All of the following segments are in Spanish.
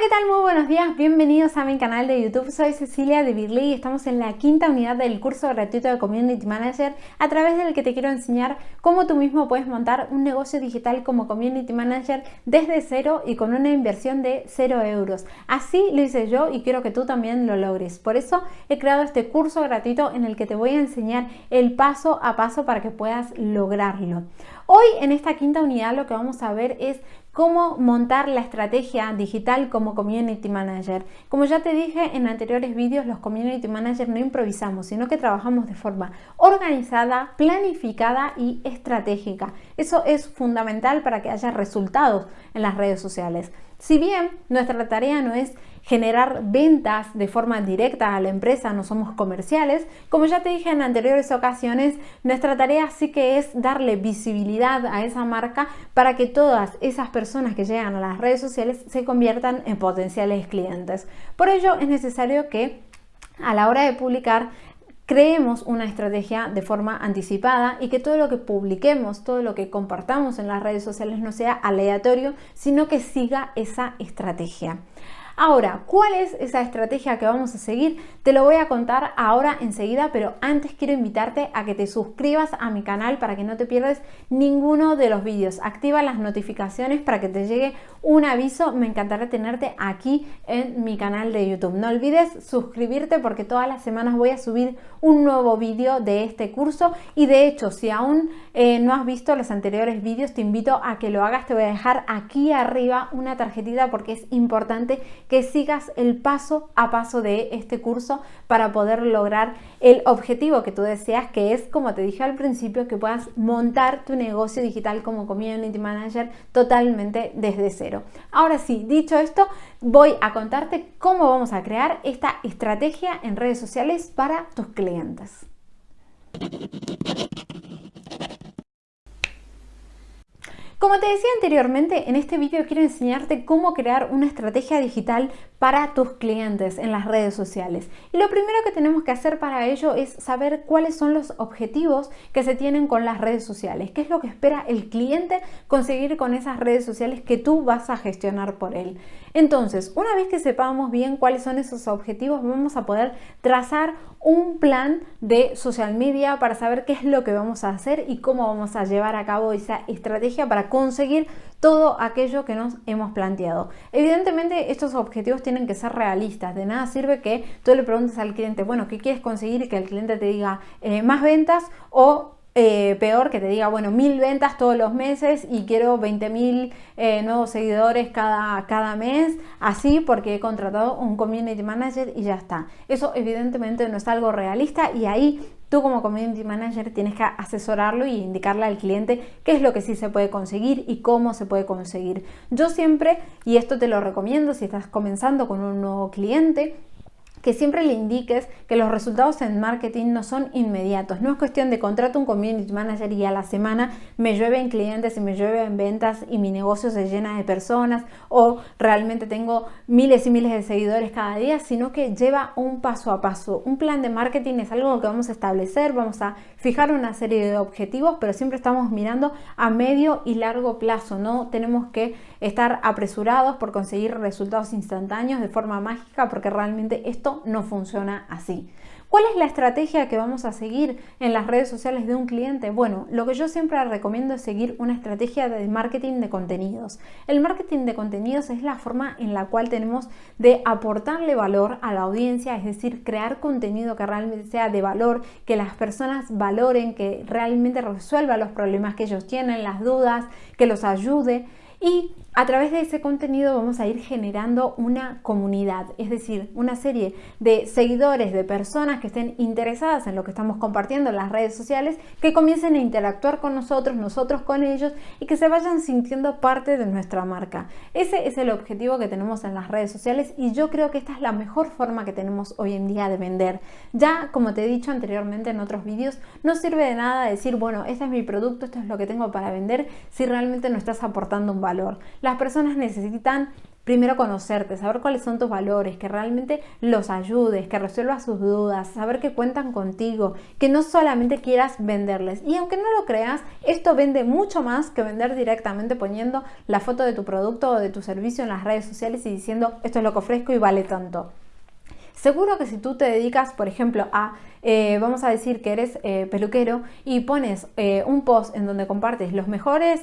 ¿qué tal? Muy buenos días, bienvenidos a mi canal de YouTube. Soy Cecilia de Birly y estamos en la quinta unidad del curso gratuito de Community Manager a través del que te quiero enseñar cómo tú mismo puedes montar un negocio digital como Community Manager desde cero y con una inversión de cero euros. Así lo hice yo y quiero que tú también lo logres. Por eso he creado este curso gratuito en el que te voy a enseñar el paso a paso para que puedas lograrlo. Hoy en esta quinta unidad lo que vamos a ver es cómo montar la estrategia digital como Community Manager. Como ya te dije en anteriores vídeos, los Community Managers no improvisamos, sino que trabajamos de forma organizada, planificada y estratégica. Eso es fundamental para que haya resultados en las redes sociales. Si bien nuestra tarea no es generar ventas de forma directa a la empresa, no somos comerciales, como ya te dije en anteriores ocasiones, nuestra tarea sí que es darle visibilidad a esa marca para que todas esas personas que llegan a las redes sociales se conviertan en potenciales clientes. Por ello es necesario que a la hora de publicar creemos una estrategia de forma anticipada y que todo lo que publiquemos, todo lo que compartamos en las redes sociales no sea aleatorio, sino que siga esa estrategia. Ahora, ¿cuál es esa estrategia que vamos a seguir? Te lo voy a contar ahora enseguida, pero antes quiero invitarte a que te suscribas a mi canal para que no te pierdas ninguno de los vídeos. Activa las notificaciones para que te llegue un aviso. Me encantará tenerte aquí en mi canal de YouTube. No olvides suscribirte porque todas las semanas voy a subir un nuevo vídeo de este curso y de hecho, si aún eh, no has visto los anteriores vídeos, te invito a que lo hagas. Te voy a dejar aquí arriba una tarjetita porque es importante que sigas el paso a paso de este curso para poder lograr el objetivo que tú deseas, que es, como te dije al principio, que puedas montar tu negocio digital como Community Manager totalmente desde cero. Ahora sí, dicho esto, voy a contarte cómo vamos a crear esta estrategia en redes sociales para tus clientes. Como te decía anteriormente, en este vídeo quiero enseñarte cómo crear una estrategia digital para tus clientes en las redes sociales. Y lo primero que tenemos que hacer para ello es saber cuáles son los objetivos que se tienen con las redes sociales, qué es lo que espera el cliente conseguir con esas redes sociales que tú vas a gestionar por él. Entonces, una vez que sepamos bien cuáles son esos objetivos, vamos a poder trazar un plan de social media para saber qué es lo que vamos a hacer y cómo vamos a llevar a cabo esa estrategia para conseguir todo aquello que nos hemos planteado. Evidentemente estos objetivos tienen que ser realistas, de nada sirve que tú le preguntes al cliente, bueno, ¿qué quieres conseguir? Y que el cliente te diga eh, más ventas o eh, peor que te diga, bueno, mil ventas todos los meses y quiero 20 mil eh, nuevos seguidores cada, cada mes, así porque he contratado un community manager y ya está. Eso evidentemente no es algo realista y ahí Tú como Community Manager tienes que asesorarlo y indicarle al cliente qué es lo que sí se puede conseguir y cómo se puede conseguir. Yo siempre, y esto te lo recomiendo si estás comenzando con un nuevo cliente, que siempre le indiques que los resultados en marketing no son inmediatos. No es cuestión de contrato un community manager y a la semana me llueven clientes y me llueven ventas y mi negocio se llena de personas o realmente tengo miles y miles de seguidores cada día, sino que lleva un paso a paso. Un plan de marketing es algo que vamos a establecer, vamos a fijar una serie de objetivos, pero siempre estamos mirando a medio y largo plazo. No tenemos que estar apresurados por conseguir resultados instantáneos de forma mágica porque realmente esto no funciona así. ¿Cuál es la estrategia que vamos a seguir en las redes sociales de un cliente? Bueno, lo que yo siempre recomiendo es seguir una estrategia de marketing de contenidos. El marketing de contenidos es la forma en la cual tenemos de aportarle valor a la audiencia, es decir, crear contenido que realmente sea de valor, que las personas valoren, que realmente resuelva los problemas que ellos tienen, las dudas, que los ayude y a través de ese contenido vamos a ir generando una comunidad, es decir, una serie de seguidores, de personas que estén interesadas en lo que estamos compartiendo en las redes sociales, que comiencen a interactuar con nosotros, nosotros con ellos y que se vayan sintiendo parte de nuestra marca. Ese es el objetivo que tenemos en las redes sociales y yo creo que esta es la mejor forma que tenemos hoy en día de vender. Ya, como te he dicho anteriormente en otros vídeos, no sirve de nada decir, bueno, este es mi producto, esto es lo que tengo para vender, si realmente no estás aportando un valor. Las personas necesitan primero conocerte, saber cuáles son tus valores, que realmente los ayudes, que resuelvas sus dudas, saber que cuentan contigo, que no solamente quieras venderles. Y aunque no lo creas, esto vende mucho más que vender directamente poniendo la foto de tu producto o de tu servicio en las redes sociales y diciendo esto es lo que ofrezco y vale tanto. Seguro que si tú te dedicas, por ejemplo, a, eh, vamos a decir que eres eh, peluquero y pones eh, un post en donde compartes los mejores,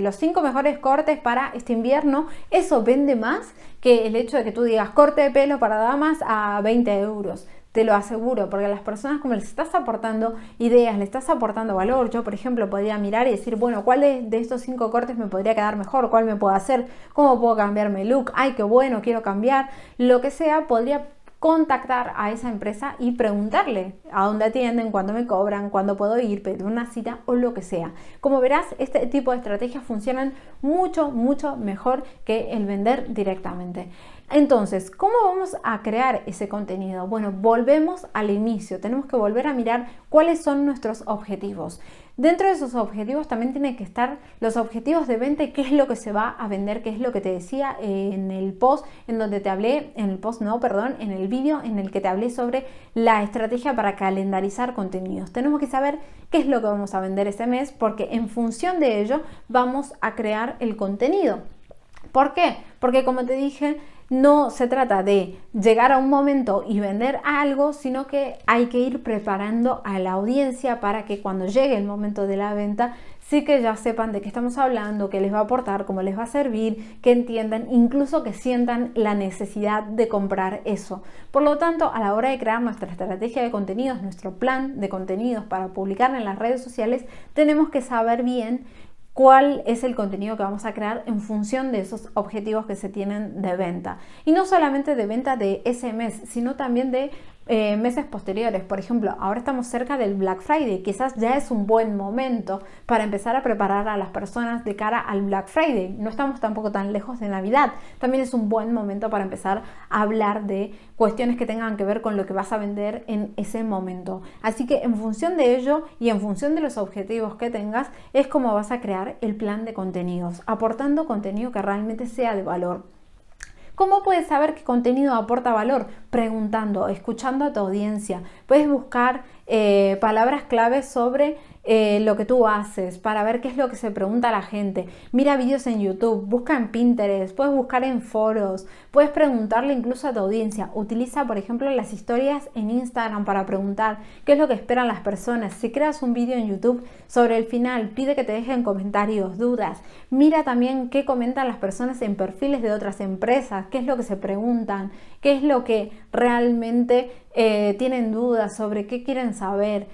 los cinco mejores cortes para este invierno, eso vende más que el hecho de que tú digas corte de pelo para damas a 20 euros. Te lo aseguro, porque a las personas como les estás aportando ideas, le estás aportando valor. Yo, por ejemplo, podría mirar y decir, bueno, ¿cuál de, de estos cinco cortes me podría quedar mejor? ¿Cuál me puedo hacer? ¿Cómo puedo cambiarme look? Ay, qué bueno, quiero cambiar. Lo que sea, podría contactar a esa empresa y preguntarle a dónde atienden, cuándo me cobran, cuándo puedo ir, pedir una cita o lo que sea. Como verás, este tipo de estrategias funcionan mucho, mucho mejor que el vender directamente. Entonces, ¿cómo vamos a crear ese contenido? Bueno, volvemos al inicio, tenemos que volver a mirar cuáles son nuestros objetivos. Dentro de esos objetivos también tienen que estar los objetivos de venta y qué es lo que se va a vender, qué es lo que te decía en el post en donde te hablé, en el post no, perdón, en el vídeo en el que te hablé sobre la estrategia para calendarizar contenidos. Tenemos que saber qué es lo que vamos a vender ese mes porque en función de ello vamos a crear el contenido. ¿Por qué? Porque como te dije, no se trata de llegar a un momento y vender algo, sino que hay que ir preparando a la audiencia para que cuando llegue el momento de la venta, sí que ya sepan de qué estamos hablando, qué les va a aportar, cómo les va a servir, que entiendan, incluso que sientan la necesidad de comprar eso. Por lo tanto, a la hora de crear nuestra estrategia de contenidos, nuestro plan de contenidos para publicar en las redes sociales, tenemos que saber bien cuál es el contenido que vamos a crear en función de esos objetivos que se tienen de venta. Y no solamente de venta de ese mes, sino también de eh, meses posteriores. Por ejemplo, ahora estamos cerca del Black Friday, quizás ya es un buen momento para empezar a preparar a las personas de cara al Black Friday. No estamos tampoco tan lejos de Navidad. También es un buen momento para empezar a hablar de cuestiones que tengan que ver con lo que vas a vender en ese momento. Así que en función de ello y en función de los objetivos que tengas, es como vas a crear el plan de contenidos, aportando contenido que realmente sea de valor. ¿Cómo puedes saber qué contenido aporta valor? Preguntando, escuchando a tu audiencia. Puedes buscar eh, palabras claves sobre eh, lo que tú haces, para ver qué es lo que se pregunta la gente. Mira vídeos en YouTube, busca en Pinterest, puedes buscar en foros, puedes preguntarle incluso a tu audiencia. Utiliza, por ejemplo, las historias en Instagram para preguntar qué es lo que esperan las personas. Si creas un vídeo en YouTube sobre el final, pide que te dejen comentarios, dudas. Mira también qué comentan las personas en perfiles de otras empresas, qué es lo que se preguntan, qué es lo que realmente eh, tienen dudas sobre qué quieren saber.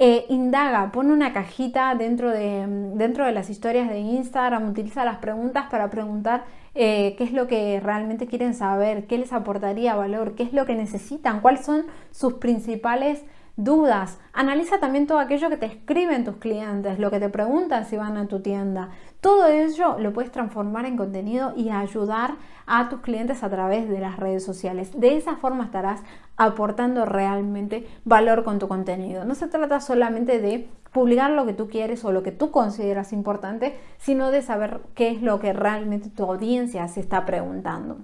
Eh, indaga, pone una cajita dentro de, dentro de las historias de Instagram, utiliza las preguntas para preguntar eh, qué es lo que realmente quieren saber, qué les aportaría valor, qué es lo que necesitan, cuáles son sus principales dudas. Analiza también todo aquello que te escriben tus clientes, lo que te preguntan si van a tu tienda. Todo ello lo puedes transformar en contenido y ayudar a tus clientes a través de las redes sociales. De esa forma estarás aportando realmente valor con tu contenido. No se trata solamente de publicar lo que tú quieres o lo que tú consideras importante, sino de saber qué es lo que realmente tu audiencia se está preguntando.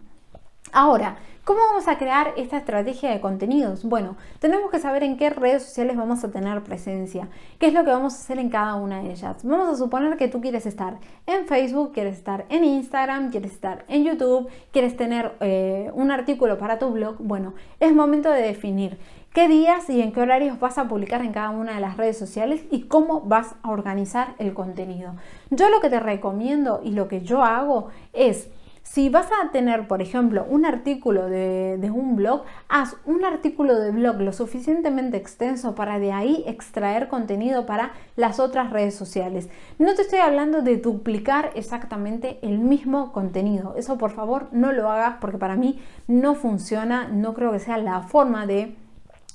Ahora, ¿cómo vamos a crear esta estrategia de contenidos? Bueno, tenemos que saber en qué redes sociales vamos a tener presencia, qué es lo que vamos a hacer en cada una de ellas. Vamos a suponer que tú quieres estar en Facebook, quieres estar en Instagram, quieres estar en YouTube, quieres tener eh, un artículo para tu blog. Bueno, es momento de definir qué días y en qué horarios vas a publicar en cada una de las redes sociales y cómo vas a organizar el contenido. Yo lo que te recomiendo y lo que yo hago es si vas a tener, por ejemplo, un artículo de, un blog, haz un artículo de blog lo suficientemente extenso para de ahí extraer contenido para las otras redes sociales. No te estoy hablando de duplicar exactamente el mismo contenido. Eso por favor no lo hagas porque para mí no funciona, no creo que sea la forma de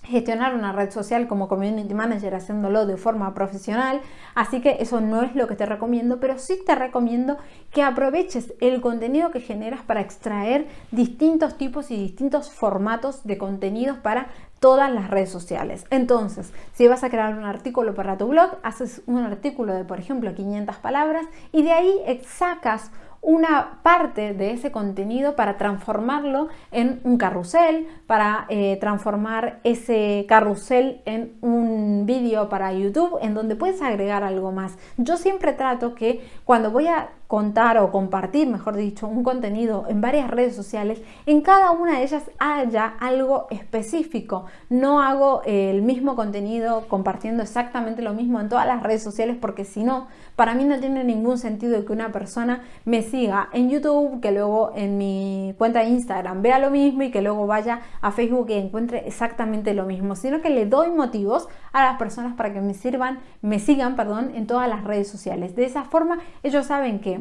gestionar una red social como community manager haciéndolo de forma profesional, así que eso no es lo que te recomiendo, pero sí te recomiendo que aproveches el contenido que generas para extraer distintos tipos y distintos formatos de contenidos para todas las redes sociales. Entonces, si vas a crear un artículo para tu blog, haces un artículo de, por ejemplo, 500 palabras y de ahí sacas una parte de ese contenido para transformarlo en un carrusel, para eh, transformar ese carrusel en un vídeo para YouTube en donde puedes agregar algo más. Yo siempre trato que cuando voy a contar o compartir, mejor dicho, un contenido en varias redes sociales, en cada una de ellas haya algo específico. No hago el mismo contenido compartiendo exactamente lo mismo en todas las redes sociales porque si no, para mí no tiene ningún sentido que una persona me siga en YouTube, que luego en mi cuenta de Instagram vea lo mismo y que luego vaya a Facebook y encuentre exactamente lo mismo, sino que le doy motivos a las personas para que me sirvan, me sigan, perdón, en todas las redes sociales. De esa forma ellos saben que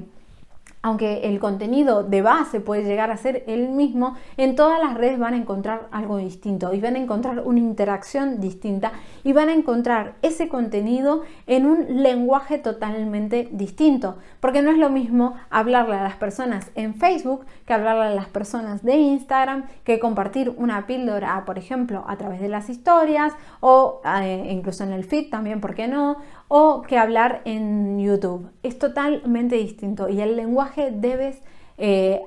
aunque el contenido de base puede llegar a ser el mismo, en todas las redes van a encontrar algo distinto y van a encontrar una interacción distinta y van a encontrar ese contenido en un lenguaje totalmente distinto, porque no es lo mismo hablarle a las personas en Facebook que hablarle a las personas de Instagram, que compartir una píldora, por ejemplo, a través de las historias o eh, incluso en el feed también, ¿por qué no? O que hablar en YouTube. Es totalmente distinto y el lenguaje debes eh,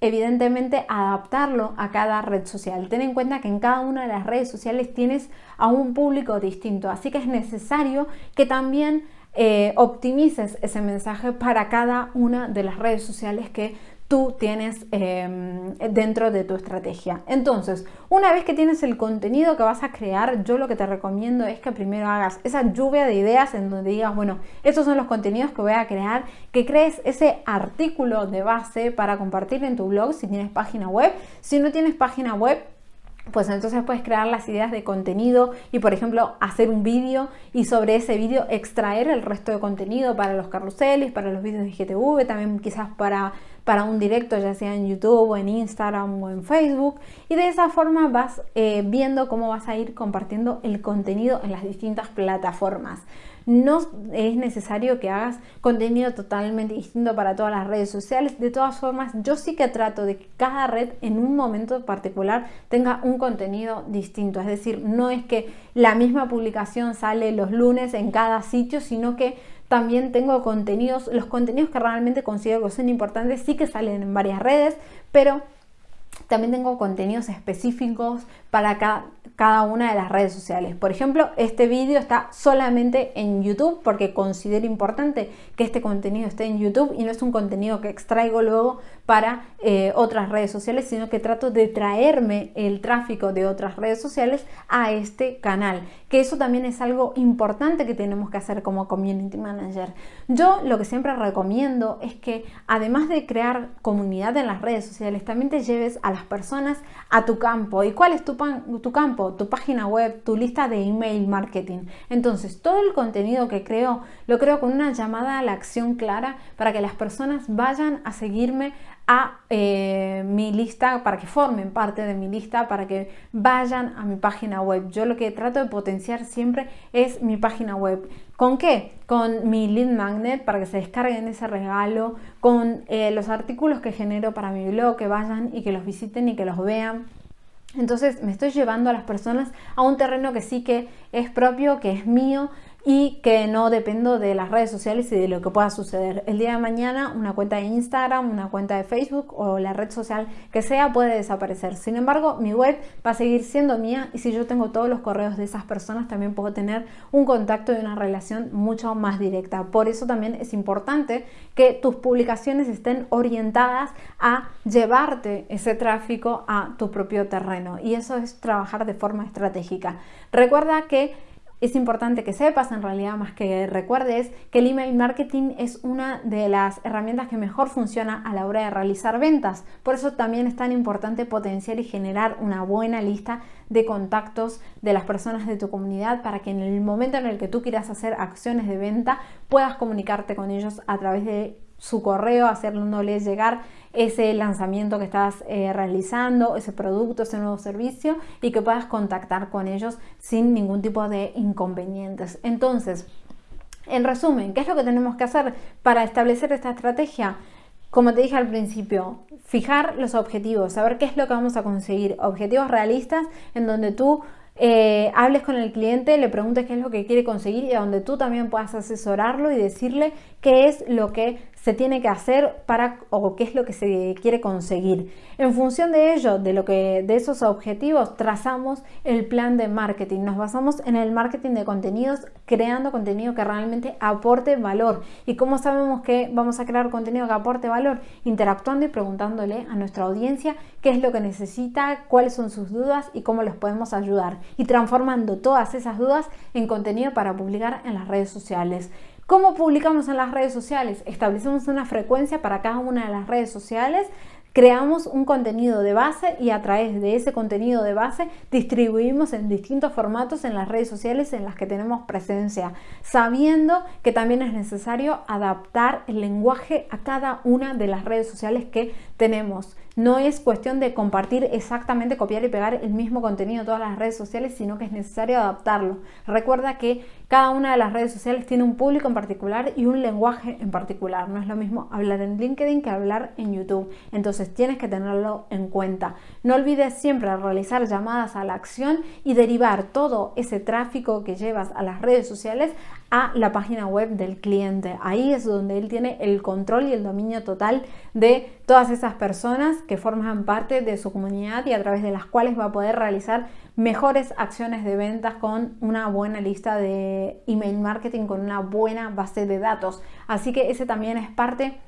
evidentemente adaptarlo a cada red social. Ten en cuenta que en cada una de las redes sociales tienes a un público distinto, así que es necesario que también eh, optimices ese mensaje para cada una de las redes sociales que tú tienes em, dentro de tu estrategia. Entonces, una vez que tienes el contenido que vas a crear, yo lo que te recomiendo es que primero hagas esa lluvia de ideas en donde digas, bueno, estos son los contenidos que voy a crear, que crees ese artículo de base para compartir en tu blog si tienes página web. Si no tienes página web, pues entonces puedes crear las ideas de contenido y por ejemplo hacer un vídeo y sobre ese vídeo extraer el resto de contenido para los carruseles, para los vídeos de GTV, también quizás para, para un directo ya sea en YouTube o en Instagram o en Facebook y de esa forma vas eh, viendo cómo vas a ir compartiendo el contenido en las distintas plataformas. No es necesario que hagas contenido totalmente distinto para todas las redes sociales. De todas formas, yo sí que trato de que cada red en un momento particular tenga un contenido distinto. Es decir, no es que la misma publicación sale los lunes en cada sitio, sino que también tengo contenidos, los contenidos que realmente considero que son importantes sí que salen en varias redes, pero también tengo contenidos específicos para cada, cada una de las redes sociales. Por ejemplo, este vídeo está solamente en YouTube porque considero importante que este contenido esté en YouTube y no es un contenido que extraigo luego para eh, otras redes sociales, sino que trato de traerme el tráfico de otras redes sociales a este canal, que eso también es algo importante que tenemos que hacer como community manager. Yo lo que siempre recomiendo es que además de crear comunidad en las redes sociales, también te lleves a las personas a tu campo. ¿Y cuál es tu, tu campo? tu página web, tu lista de email marketing. Entonces, todo el contenido que creo, lo creo con una llamada a la acción clara para que las personas vayan a seguirme a eh, mi lista, para que formen parte de mi lista, para que vayan a mi página web. Yo lo que trato de potenciar siempre es mi página web. ¿Con qué? Con mi lead magnet para que se descarguen ese regalo, con eh, los artículos que genero para mi blog, que vayan y que los visiten y que los vean entonces me estoy llevando a las personas a un terreno que sí que es propio, que es mío y que no dependo de las redes sociales y de lo que pueda suceder. El día de mañana una cuenta de Instagram, una cuenta de Facebook o la red social que sea puede desaparecer. Sin embargo, mi web va a seguir siendo mía y si yo tengo todos los correos de esas personas también puedo tener un contacto y una relación mucho más directa. Por eso también es importante que tus publicaciones estén orientadas a llevarte ese tráfico a tu propio terreno y eso es trabajar de forma estratégica. Recuerda que es importante que sepas, en realidad más que recuerdes, que el email marketing es una de las herramientas que mejor funciona a la hora de realizar ventas. Por eso también es tan importante potenciar y generar una buena lista de contactos de las personas de tu comunidad para que en el momento en el que tú quieras hacer acciones de venta puedas comunicarte con ellos a través de su correo, haciéndoles llegar ese lanzamiento que estás eh, realizando, ese producto, ese nuevo servicio y que puedas contactar con ellos sin ningún tipo de inconvenientes. Entonces, en resumen, ¿qué es lo que tenemos que hacer para establecer esta estrategia? Como te dije al principio, fijar los objetivos, saber qué es lo que vamos a conseguir, objetivos realistas en donde tú eh, hables con el cliente, le preguntes qué es lo que quiere conseguir y donde tú también puedas asesorarlo y decirle qué es lo que se tiene que hacer para o qué es lo que se quiere conseguir. En función de ello, de lo que de esos objetivos, trazamos el plan de marketing. Nos basamos en el marketing de contenidos, creando contenido que realmente aporte valor. ¿Y cómo sabemos que vamos a crear contenido que aporte valor? Interactuando y preguntándole a nuestra audiencia qué es lo que necesita, cuáles son sus dudas y cómo los podemos ayudar. Y transformando todas esas dudas en contenido para publicar en las redes sociales. ¿Cómo publicamos en las redes sociales? Establecemos una frecuencia para cada una de las redes sociales creamos un contenido de base y a través de ese contenido de base distribuimos en distintos formatos en las redes sociales en las que tenemos presencia, sabiendo que también es necesario adaptar el lenguaje a cada una de las redes sociales que tenemos. No es cuestión de compartir exactamente, copiar y pegar el mismo contenido en todas las redes sociales, sino que es necesario adaptarlo. Recuerda que cada una de las redes sociales tiene un público en particular y un lenguaje en particular. No es lo mismo hablar en LinkedIn que hablar en YouTube. Entonces tienes que tenerlo en cuenta. No olvides siempre realizar llamadas a la acción y derivar todo ese tráfico que llevas a las redes sociales a la página web del cliente. Ahí es donde él tiene el control y el dominio total de todas esas personas que forman parte de su comunidad y a través de las cuales va a poder realizar mejores acciones de ventas con una buena lista de email marketing, con una buena base de datos. Así que ese también es parte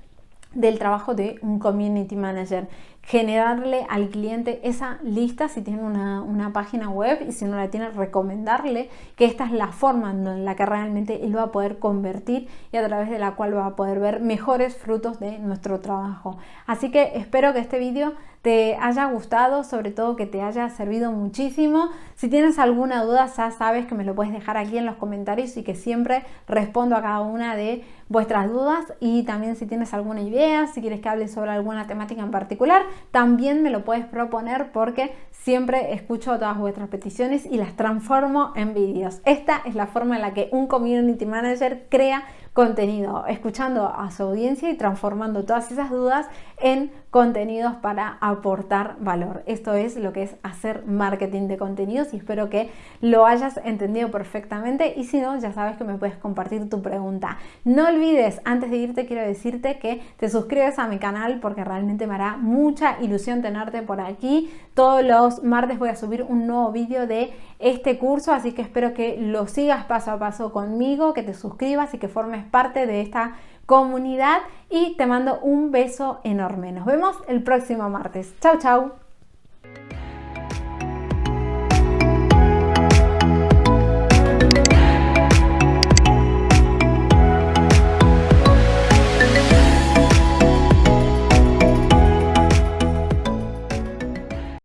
del trabajo de un community manager. Generarle al cliente esa lista si tiene una, página web y si no la tiene recomendarle que esta es la forma en la que realmente él va a poder convertir y a través de la cual va a poder ver mejores frutos de nuestro trabajo. Así que espero que este vídeo te haya gustado, sobre todo que te haya servido muchísimo. Si tienes alguna duda, ya sabes que me lo puedes dejar aquí en los comentarios y que siempre respondo a cada una de vuestras dudas. Y también si tienes alguna idea, si quieres que hable sobre alguna temática en particular, también me lo puedes proponer porque siempre escucho todas vuestras peticiones y las transformo en vídeos. Esta es la forma en la que un community manager crea contenido, escuchando a su audiencia y transformando todas esas dudas en contenidos para aportar valor. Esto es lo que es hacer marketing de contenidos y espero que lo hayas entendido perfectamente y si no, ya sabes que me puedes compartir tu pregunta. No olvides, antes de irte quiero decirte que te suscribes a mi canal porque realmente me hará mucha ilusión tenerte por aquí. Todos los martes voy a subir un nuevo vídeo de este curso, así que espero que lo sigas paso a paso conmigo, que te suscribas y que formes parte de esta comunidad y te mando un beso enorme. Nos vemos el próximo martes. Chao, chao.